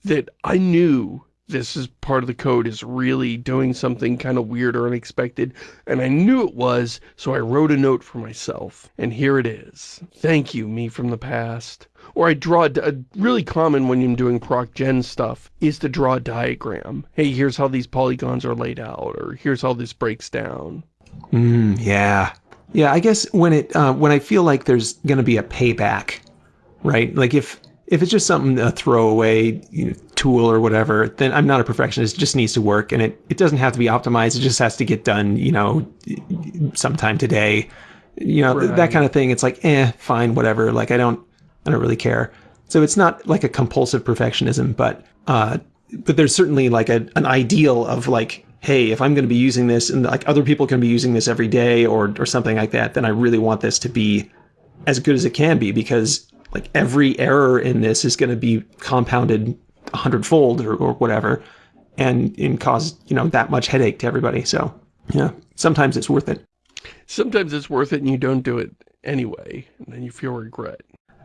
S2: that I knew this is part of the code is really doing something kind of weird or unexpected, and I knew it was, so I wrote a note for myself. And here it is. Thank you, me from the past. Or I draw, a, really common when I'm doing proc gen stuff, is to draw a diagram. Hey, here's how these polygons are laid out, or here's how this breaks down.
S1: Mm, yeah. Yeah, I guess when it uh, when I feel like there's to be a payback, right? Like if if it's just something a throwaway you know, tool or whatever, then I'm not a perfectionist. It just needs to work, and it it doesn't have to be optimized. It just has to get done, you know, sometime today. You know, right. that kind of thing. It's like, eh, fine, whatever. Like I don't I don't really care. So it's not like a compulsive perfectionism, but uh, but there's certainly like a, an ideal of like hey, if I'm going to be using this and like other people can be using this every day or or something like that, then I really want this to be as good as it can be because like every error in this is going to be compounded a hundredfold or, or whatever and, and cause, you know, that much headache to everybody. So, yeah, sometimes it's worth it.
S2: Sometimes it's worth it and you don't do it anyway, and then you feel regret.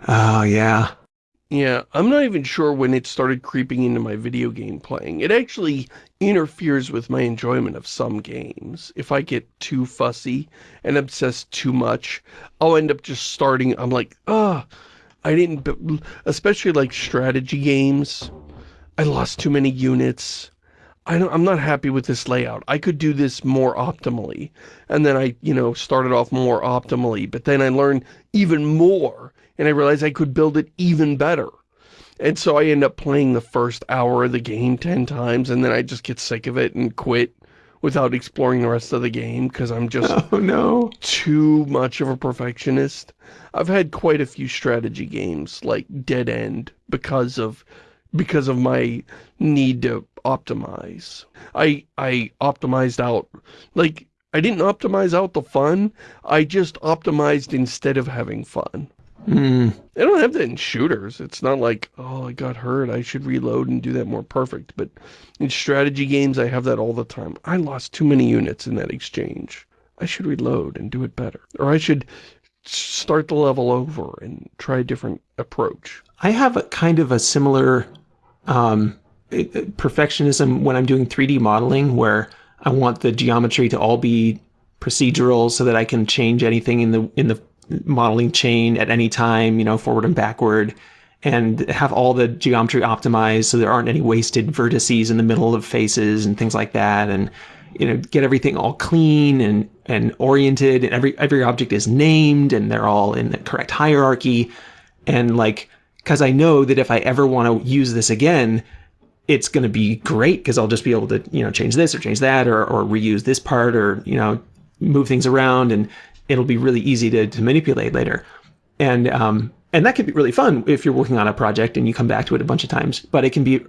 S1: Oh, yeah.
S2: Yeah, I'm not even sure when it started creeping into my video game playing. It actually interferes with my enjoyment of some games. If I get too fussy and obsess too much, I'll end up just starting, I'm like, ah, oh, I didn't, especially like strategy games. I lost too many units. I don't, I'm not happy with this layout. I could do this more optimally. And then I, you know, started off more optimally, but then I learned even more and I realized I could build it even better. And so I end up playing the first hour of the game 10 times and then I just get sick of it and quit without exploring the rest of the game because I'm just
S1: oh, no.
S2: too much of a perfectionist. I've had quite a few strategy games like Dead End because of because of my need to optimize. I I optimized out like I didn't optimize out the fun, I just optimized instead of having fun.
S1: Mm.
S2: I don't have that in shooters. It's not like, oh, I got hurt, I should reload and do that more perfect. But in strategy games, I have that all the time. I lost too many units in that exchange. I should reload and do it better. Or I should start the level over and try a different approach.
S1: I have a kind of a similar um, perfectionism when I'm doing 3D modeling where I want the geometry to all be procedural so that I can change anything in the in the modeling chain at any time, you know, forward and backward, and have all the geometry optimized so there aren't any wasted vertices in the middle of faces and things like that, and you know, get everything all clean and and oriented, and every every object is named and they're all in the correct hierarchy, and like because I know that if I ever want to use this again, it's going to be great because I'll just be able to, you know, change this or change that or, or reuse this part or, you know, move things around and it'll be really easy to, to manipulate later. And um, and that can be really fun if you're working on a project and you come back to it a bunch of times. But it can be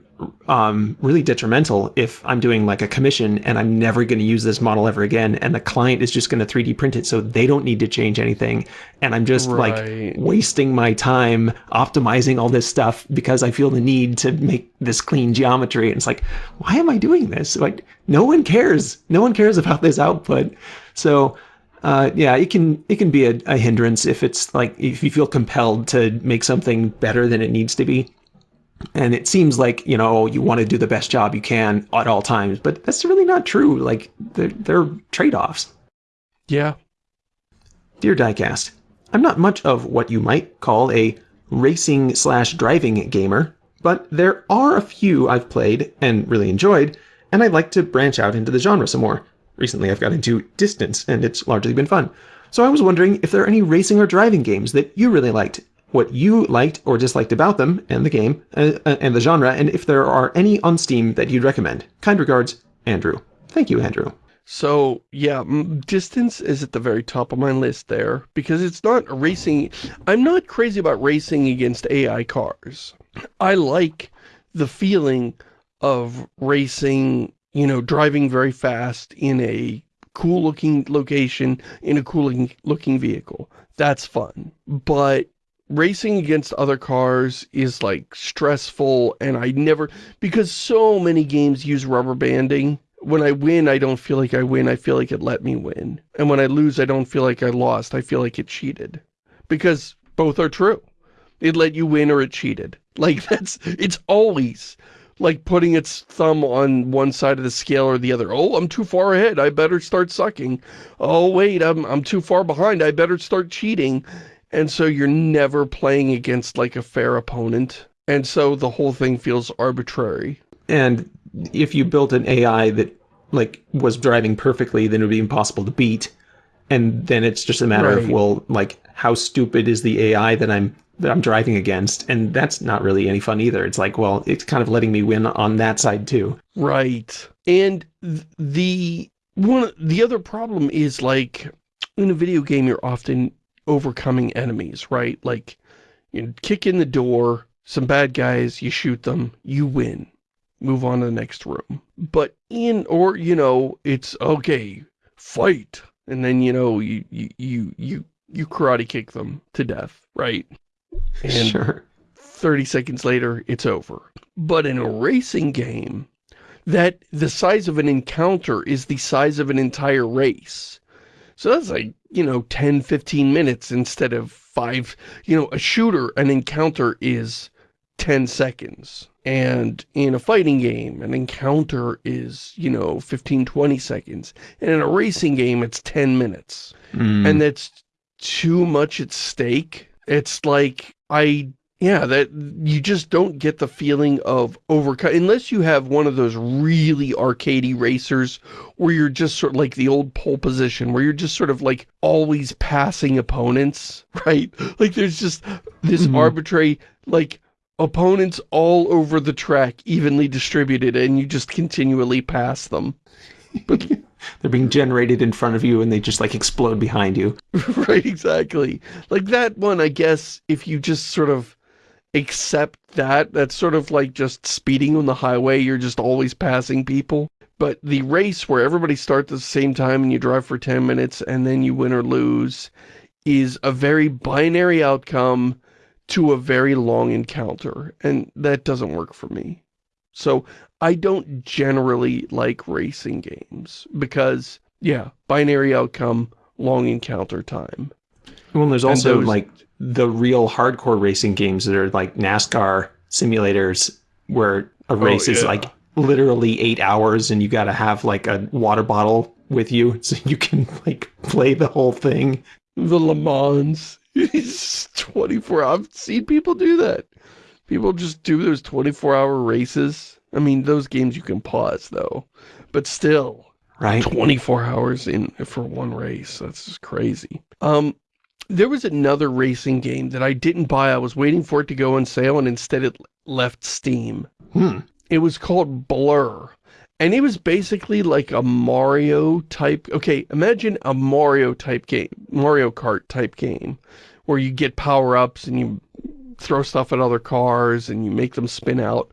S1: um, really detrimental if I'm doing like a commission and I'm never going to use this model ever again, and the client is just going to 3D print it so they don't need to change anything, and I'm just right. like wasting my time optimizing all this stuff because I feel the need to make this clean geometry. And it's like, why am I doing this? Like, no one cares. No one cares about this output. So uh, yeah, it can it can be a, a, hindrance if it's like if you feel compelled to make something better than it needs to be. And it seems like you know you want to do the best job you can at all times, but that's really not true. Like they're, they're trade-offs.
S2: Yeah.
S1: Dear Diecast, I'm not much of what you might call a racing slash driving gamer, but there are a few I've played and really enjoyed, and I'd like to branch out into the genre some more. Recently, I've got into Distance, and it's largely been fun. So I was wondering if there are any racing or driving games that you really liked, what you liked or disliked about them and the game uh, uh, and the genre, and if there are any on Steam that you'd recommend. Kind regards, Andrew. Thank you, Andrew.
S2: So, yeah, distance is at the very top of my list there, because it's not racing. I'm not crazy about racing against AI cars. I like the feeling of racing you know, driving very fast in a cool looking location in a cool looking vehicle. That's fun. But racing against other cars is like stressful and I never, because so many games use rubber banding when I win, I don't feel like I win. I feel like it let me win. And when I lose, I don't feel like I lost. I feel like it cheated. Because both are true. It let you win or it cheated. Like, that's, it's always like putting its thumb on one side of the scale or the other. Oh, I'm too far ahead. I better start sucking. Oh, wait, I'm, I'm too far behind. I better start cheating. And so you're never playing against like a fair opponent. And so the whole thing feels arbitrary.
S1: And if you built an AI that like was driving perfectly, then it would be impossible to beat. And then it's just a matter right. of, well, like, how stupid is the AI that I'm that I'm driving against, and that's not really any fun either. It's like, well, it's kind of letting me win on that side too.
S2: Right. And the one the other problem is like in a video game you're often overcoming enemies, right? Like you kick in the door, some bad guys, you shoot them, you win. Move on to the next room. But in or you know, it's okay, fight. And then you know, you you you you, you karate kick them to death, right?
S1: And sure.
S2: 30 seconds later, it's over. But in a racing game, that the size of an encounter is the size of an entire race. So that's like, you know, 10, 15 minutes instead of five. You know, a shooter, an encounter is 10 seconds. And in a fighting game, an encounter is, you know, 15, 20 seconds. And in a racing game, it's 10 minutes. Mm. And that's too much at stake it's like, I, yeah, that you just don't get the feeling of overcut, unless you have one of those really arcadey racers where you're just sort of like the old pole position, where you're just sort of like always passing opponents, right? Like there's just this mm -hmm. arbitrary, like, opponents all over the track evenly distributed and you just continually pass them.
S1: But they're being generated in front of you and they just like explode behind you.
S2: right, exactly. Like that one, I guess, if you just sort of accept that, that's sort of like just speeding on the highway, you're just always passing people. But the race where everybody starts at the same time and you drive for 10 minutes and then you win or lose is a very binary outcome to a very long encounter. And that doesn't work for me. So I don't generally like racing games because, yeah, binary outcome, long encounter time.
S1: Well, there's also those... like the real hardcore racing games that are like NASCAR simulators where a oh, race oh, yeah. is like literally eight hours and you got to have like a water bottle with you so you can like play the whole thing.
S2: The Le Mans. It's 24 I've seen people do that. People just do those 24 hour races I mean, those games you can pause, though. But still,
S1: right?
S2: 24 hours in for one race. That's just crazy. Um, there was another racing game that I didn't buy. I was waiting for it to go on sale, and instead it left Steam.
S1: Hmm.
S2: It was called Blur. And it was basically like a Mario type... Okay, imagine a Mario type game. Mario Kart type game. Where you get power-ups and you throw stuff at other cars and you make them spin out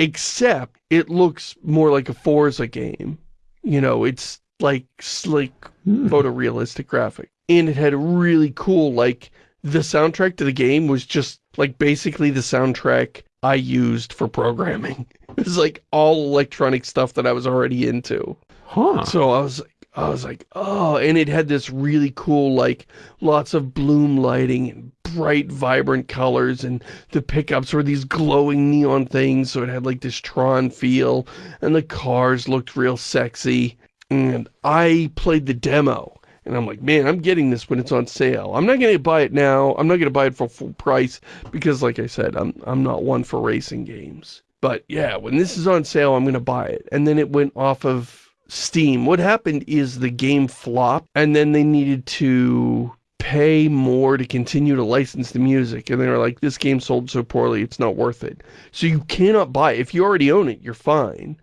S2: except it looks more like a Forza game. You know, it's like slick, mm. photorealistic graphic. And it had a really cool, like, the soundtrack to the game was just, like, basically the soundtrack I used for programming. It was, like, all electronic stuff that I was already into.
S1: Huh.
S2: So I was I was like, oh, and it had this really cool, like, lots of bloom lighting and bright, vibrant colors, and the pickups were these glowing neon things, so it had, like, this Tron feel, and the cars looked real sexy, and I played the demo, and I'm like, man, I'm getting this when it's on sale. I'm not going to buy it now. I'm not going to buy it for full price, because, like I said, I'm, I'm not one for racing games. But, yeah, when this is on sale, I'm going to buy it. And then it went off of Steam. What happened is the game flopped and then they needed to pay more to continue to license the music. And they were like, this game sold so poorly, it's not worth it. So you cannot buy it. If you already own it, you're fine.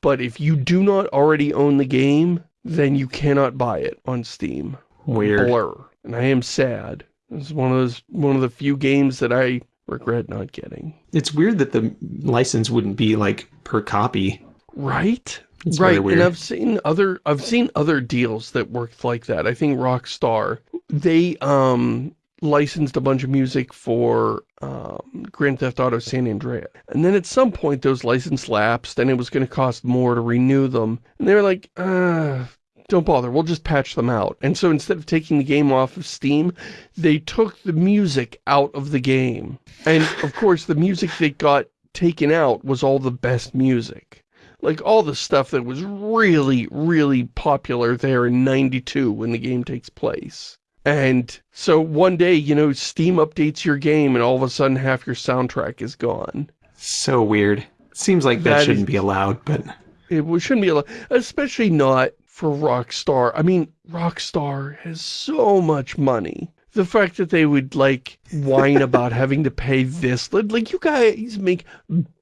S2: But if you do not already own the game, then you cannot buy it on Steam.
S1: Weird.
S2: Blur. And I am sad. It's one of those one of the few games that I regret not getting.
S1: It's weird that the license wouldn't be like per copy.
S2: Right? It's right, and I've seen other I've seen other deals that worked like that. I think Rockstar, they um licensed a bunch of music for um, Grand Theft Auto San Andreas. And then at some point those license lapsed and it was going to cost more to renew them. And they were like, uh, don't bother, we'll just patch them out. And so instead of taking the game off of Steam, they took the music out of the game. And of course the music that got taken out was all the best music. Like all the stuff that was really, really popular there in 92 when the game takes place. And so one day, you know, Steam updates your game and all of a sudden half your soundtrack is gone.
S1: So weird. Seems like that, that shouldn't is, be allowed, but...
S2: It shouldn't be allowed, especially not for Rockstar. I mean, Rockstar has so much money. The fact that they would, like, whine about having to pay this, like, you guys make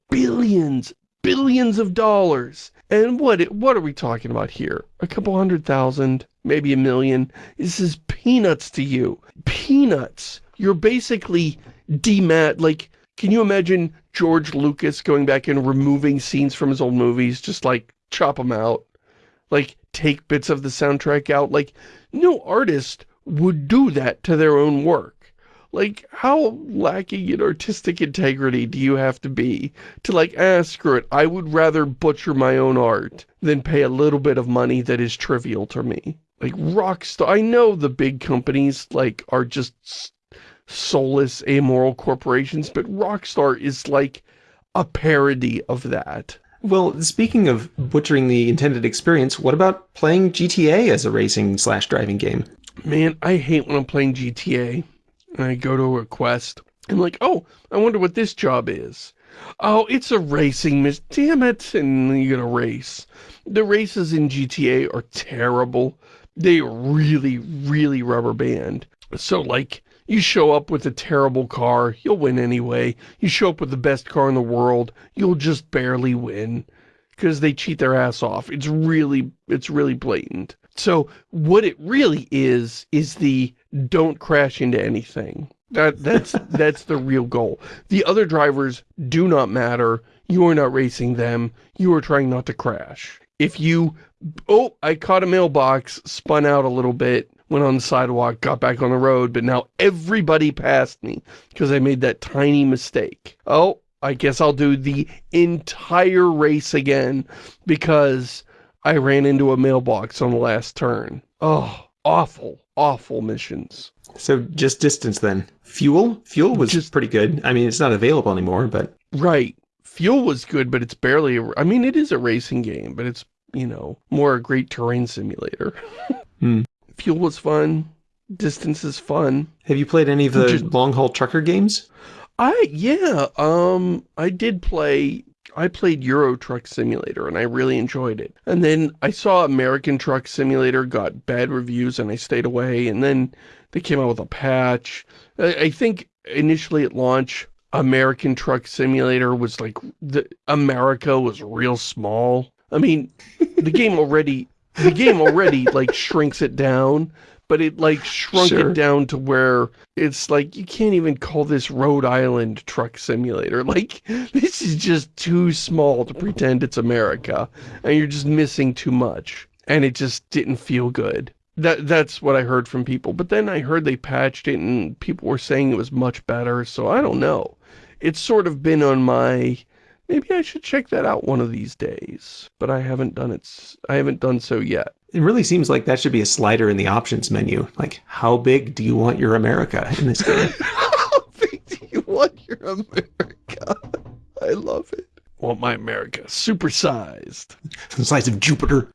S2: billions, billions of dollars. And what it what are we talking about here? A couple hundred thousand, maybe a million. This is peanuts to you. Peanuts. You're basically demat, like, can you imagine George Lucas going back and removing scenes from his old movies, just like chop them out? Like, take bits of the soundtrack out? Like, no artist would do that to their own work. Like, how lacking in artistic integrity do you have to be to like, ah, screw it, I would rather butcher my own art than pay a little bit of money that is trivial to me. Like, Rockstar, I know the big companies, like, are just soulless, amoral corporations, but Rockstar is like a parody of that.
S1: Well, speaking of butchering the intended experience, what about playing GTA as a racing slash driving game?
S2: Man, I hate when I'm playing GTA I go to a quest, and like, oh, I wonder what this job is. Oh, it's a racing miss. Damn it. And you get a race. The races in GTA are terrible. They really, really rubber band. So, like, you show up with a terrible car, you'll win anyway. You show up with the best car in the world, you'll just barely win. Because they cheat their ass off. It's really, it's really blatant. So, what it really is, is the don't crash into anything. That that's that's the real goal. The other drivers do not matter. You are not racing them. You are trying not to crash. If you, oh, I caught a mailbox, spun out a little bit, went on the sidewalk, got back on the road, but now everybody passed me because I made that tiny mistake. Oh, I guess I'll do the entire race again because I ran into a mailbox on the last turn. Oh, awful awful missions.
S1: So just distance then. Fuel? Fuel was just pretty good. I mean, it's not available anymore, but...
S2: Right. Fuel was good, but it's barely... A, I mean, it is a racing game, but it's, you know, more a great terrain simulator.
S1: hmm.
S2: Fuel was fun. Distance is fun.
S1: Have you played any of the long-haul trucker games?
S2: I, yeah, um, I did play I played Euro Truck Simulator and I really enjoyed it. And then I saw American Truck Simulator got bad reviews and I stayed away. And then they came out with a patch. I, think initially at launch, American Truck Simulator was like, the America was real small. I mean, the game already, the game already like shrinks it down but it like shrunk sure. it down to where it's like, you can't even call this Rhode Island truck simulator. Like, this is just too small to pretend it's America, and you're just missing too much. And it just didn't feel good. That That's what I heard from people. But then I heard they patched it, and people were saying it was much better, so I don't know. It's sort of been on my maybe I should check that out one of these days. But I haven't done it. I haven't done so yet.
S1: It really seems like that should be a slider in the options menu. Like, how big do you want your America in this game?
S2: how big do you want your America? I love it. Want my America supersized.
S1: The size of Jupiter.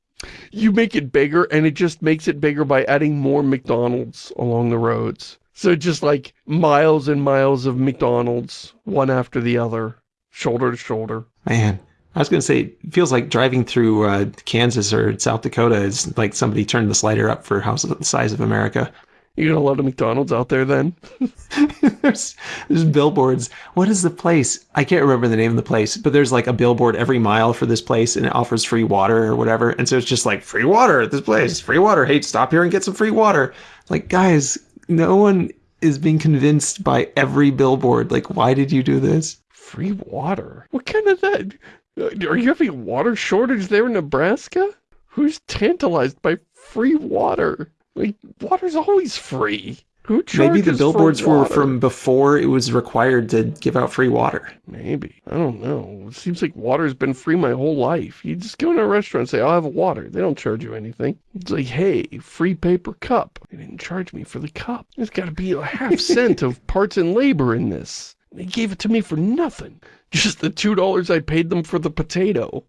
S2: You make it bigger, and it just makes it bigger by adding more McDonald's along the roads. So just like miles and miles of McDonald's, one after the other, shoulder to shoulder.
S1: Man, I was going to say, it feels like driving through uh, Kansas or South Dakota is like somebody turned the slider up for house the size of America.
S2: You got a lot of McDonald's out there then?
S1: there's, there's billboards. What is the place? I can't remember the name of the place, but there's like a billboard every mile for this place and it offers free water or whatever. And so it's just like, free water at this place, free water. Hey, stop here and get some free water. Like, guys, no one is being convinced by every billboard. Like, why did you do this?
S2: Free water? What kind of that? Are you having a water shortage there in Nebraska? Who's tantalized by free water? Like, water's always free. Who
S1: Maybe the billboards were from before it was required to give out free water.
S2: Maybe. I don't know. It seems like water's been free my whole life. You just go in a restaurant and say, I'll have water. They don't charge you anything. It's like, hey, free paper cup. They didn't charge me for the cup. There's got to be a half cent of parts and labor in this. They gave it to me for nothing. Just the $2 I paid them for the potato.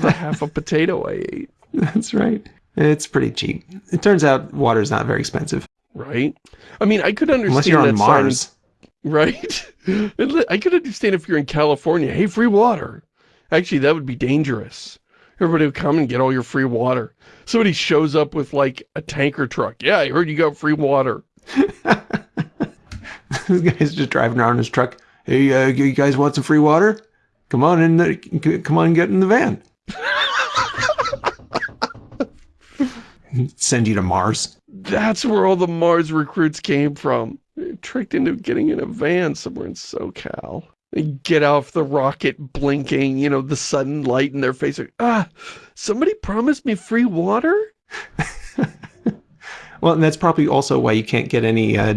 S2: the half a potato I ate.
S1: That's right. It's pretty cheap. It turns out water's not very expensive.
S2: Right? I mean, I could understand
S1: Unless you're on
S2: that sign
S1: Mars.
S2: Right? I could understand if you're in California, hey, free water. Actually, that would be dangerous. Everybody would come and get all your free water. Somebody shows up with like a tanker truck. Yeah, I heard you got free water.
S1: this guy's just driving around in his truck. Hey, uh, you guys want some free water? Come on in. The, come on and get in the van. Send you to Mars.
S2: That's where all the Mars recruits came from. They're tricked into getting in a van somewhere in SoCal. They get off the rocket blinking, you know, the sudden light in their face. Like, ah, somebody promised me free water?
S1: Well, and that's probably also why you can't get any uh,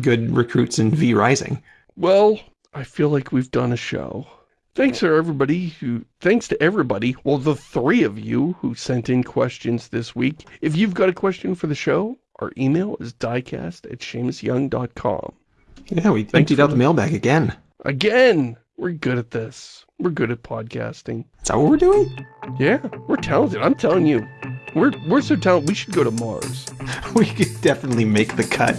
S1: good recruits in V Rising.
S2: Well, I feel like we've done a show. Thanks for everybody who, thanks to everybody, well, the three of you who sent in questions this week. If you've got a question for the show, our email is diecast at ShamusYoung.com.
S1: Yeah, we
S2: Thanks
S1: emptied out the
S2: the-
S1: mailbag again.
S2: Again, we're good at this. We're good at podcasting.
S1: Is that what we're doing?
S2: Yeah, we're talented. I'm telling you. We're, we're so talented, we should go to Mars.
S1: We could definitely make the cut.